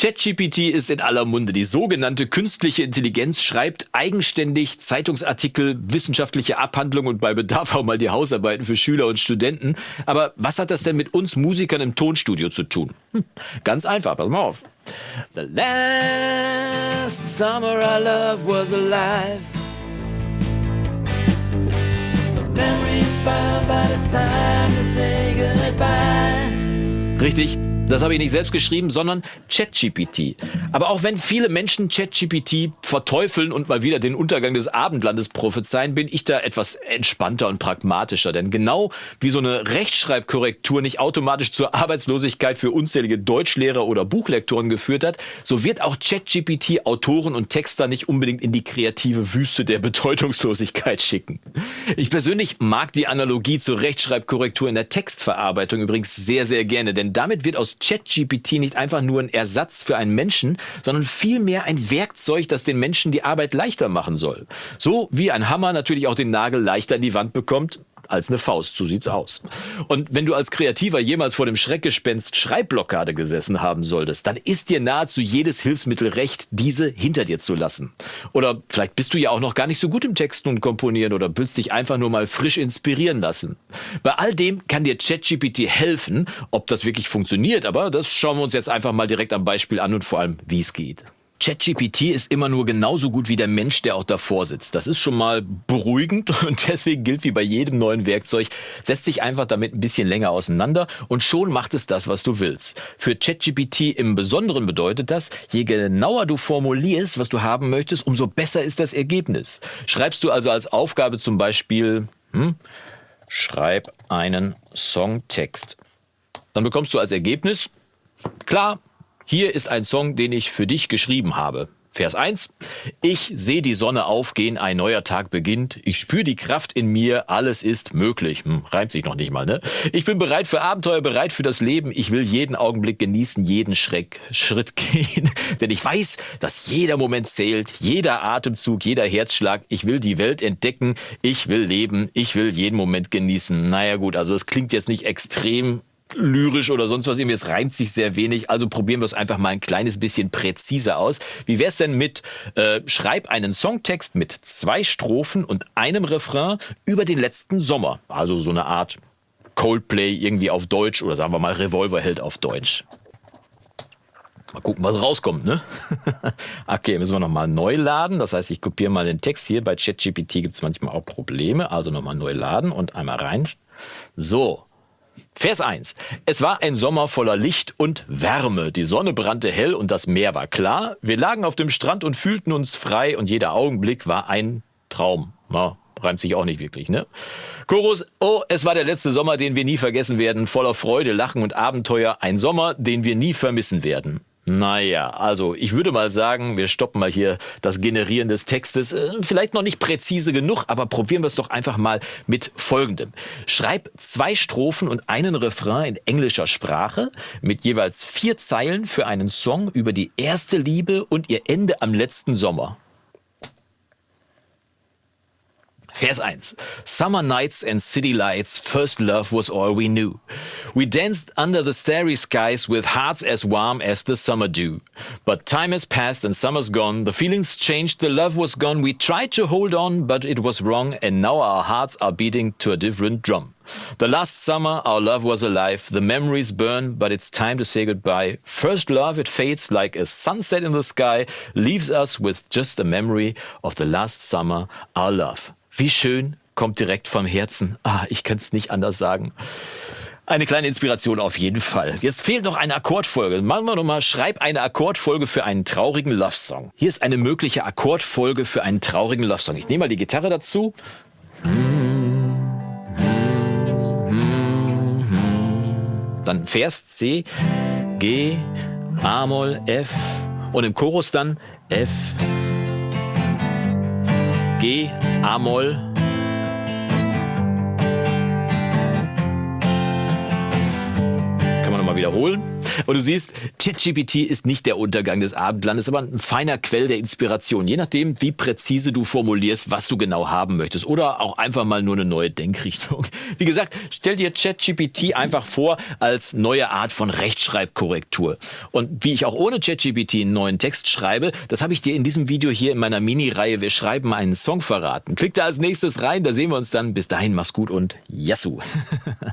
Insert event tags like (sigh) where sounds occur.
ChatGPT ist in aller Munde. Die sogenannte künstliche Intelligenz schreibt eigenständig Zeitungsartikel, wissenschaftliche Abhandlungen und bei Bedarf auch mal die Hausarbeiten für Schüler und Studenten. Aber was hat das denn mit uns Musikern im Tonstudio zu tun? Hm, ganz einfach, pass mal auf. The last summer I love was alive. memories bound, but it's time to say goodbye. Richtig, das habe ich nicht selbst geschrieben, sondern ChatGPT. Aber auch wenn viele Menschen ChatGPT verteufeln und mal wieder den Untergang des Abendlandes prophezeien, bin ich da etwas entspannter und pragmatischer. Denn genau wie so eine Rechtschreibkorrektur nicht automatisch zur Arbeitslosigkeit für unzählige Deutschlehrer oder Buchlektoren geführt hat, so wird auch ChatGPT Autoren und Texter nicht unbedingt in die kreative Wüste der Bedeutungslosigkeit schicken. Ich persönlich mag die Analogie zur Rechtschreibkorrektur in der Textverarbeitung übrigens sehr, sehr gerne, denn damit wird aus ChatGPT nicht einfach nur ein Ersatz für einen Menschen, sondern vielmehr ein Werkzeug, das den Menschen die Arbeit leichter machen soll. So wie ein Hammer natürlich auch den Nagel leichter in die Wand bekommt, als eine Faust. So sieht's aus. Und wenn du als Kreativer jemals vor dem Schreckgespenst Schreibblockade gesessen haben solltest, dann ist dir nahezu jedes Hilfsmittel recht, diese hinter dir zu lassen. Oder vielleicht bist du ja auch noch gar nicht so gut im Texten und Komponieren oder willst dich einfach nur mal frisch inspirieren lassen. Bei all dem kann dir ChatGPT helfen. Ob das wirklich funktioniert, aber das schauen wir uns jetzt einfach mal direkt am Beispiel an und vor allem, wie es geht. ChatGPT ist immer nur genauso gut wie der Mensch, der auch davor sitzt. Das ist schon mal beruhigend (laughs) und deswegen gilt wie bei jedem neuen Werkzeug, setz dich einfach damit ein bisschen länger auseinander und schon macht es das, was du willst. Für ChatGPT im Besonderen bedeutet das, je genauer du formulierst, was du haben möchtest, umso besser ist das Ergebnis. Schreibst du also als Aufgabe zum Beispiel, hm, schreib einen Songtext. Dann bekommst du als Ergebnis, klar, hier ist ein Song, den ich für dich geschrieben habe. Vers 1. Ich sehe die Sonne aufgehen, ein neuer Tag beginnt. Ich spüre die Kraft in mir, alles ist möglich. Hm, reimt sich noch nicht mal, ne? Ich bin bereit für Abenteuer, bereit für das Leben. Ich will jeden Augenblick genießen, jeden Schreck, Schritt (laughs) gehen. Denn ich weiß, dass jeder Moment zählt, jeder Atemzug, jeder Herzschlag. Ich will die Welt entdecken, ich will leben, ich will jeden Moment genießen. Naja gut, also es klingt jetzt nicht extrem lyrisch oder sonst was irgendwie. Es reimt sich sehr wenig. Also probieren wir es einfach mal ein kleines bisschen präziser aus. Wie wäre es denn mit äh, schreib einen Songtext mit zwei Strophen und einem Refrain über den letzten Sommer. Also so eine Art Coldplay irgendwie auf Deutsch oder sagen wir mal Revolverheld auf Deutsch. Mal gucken, was rauskommt, ne? (laughs) okay, müssen wir nochmal neu laden. Das heißt, ich kopiere mal den Text hier. Bei ChatGPT gibt es manchmal auch Probleme. Also nochmal neu laden und einmal rein. So, Vers 1. Es war ein Sommer voller Licht und Wärme. Die Sonne brannte hell und das Meer war klar. Wir lagen auf dem Strand und fühlten uns frei und jeder Augenblick war ein Traum. Na, reimt sich auch nicht wirklich, ne? Chorus, oh, es war der letzte Sommer, den wir nie vergessen werden, voller Freude, Lachen und Abenteuer. Ein Sommer, den wir nie vermissen werden. Naja, also ich würde mal sagen, wir stoppen mal hier das Generieren des Textes. Äh, vielleicht noch nicht präzise genug, aber probieren wir es doch einfach mal mit folgendem. Schreib zwei Strophen und einen Refrain in englischer Sprache mit jeweils vier Zeilen für einen Song über die erste Liebe und ihr Ende am letzten Sommer. Vers 1. Summer nights and city lights, first love was all we knew. We danced under the starry skies with hearts as warm as the summer dew. But time has passed and summer's gone, the feelings changed, the love was gone. We tried to hold on, but it was wrong, and now our hearts are beating to a different drum. The last summer, our love was alive. The memories burn, but it's time to say goodbye. First love, it fades like a sunset in the sky, leaves us with just a memory of the last summer, our love. Wie schön, kommt direkt vom Herzen. Ah, ich kann es nicht anders sagen. Eine kleine Inspiration auf jeden Fall. Jetzt fehlt noch eine Akkordfolge. Machen wir nochmal, schreib eine Akkordfolge für einen traurigen Love-Song. Hier ist eine mögliche Akkordfolge für einen traurigen Love-Song. Ich nehme mal die Gitarre dazu. Dann Vers C, G, A-Moll, F und im Chorus dann F, G, A-Moll. Kann man nochmal wiederholen. Und du siehst, ChatGPT ist nicht der Untergang des Abendlandes, aber ein feiner Quell der Inspiration, je nachdem, wie präzise du formulierst, was du genau haben möchtest. Oder auch einfach mal nur eine neue Denkrichtung. Wie gesagt, stell dir ChatGPT einfach vor als neue Art von Rechtschreibkorrektur. Und wie ich auch ohne ChatGPT einen neuen Text schreibe, das habe ich dir in diesem Video hier in meiner Mini-Reihe Wir schreiben einen Song verraten. Klick da als nächstes rein, da sehen wir uns dann. Bis dahin, mach's gut und Yassou! (laughs)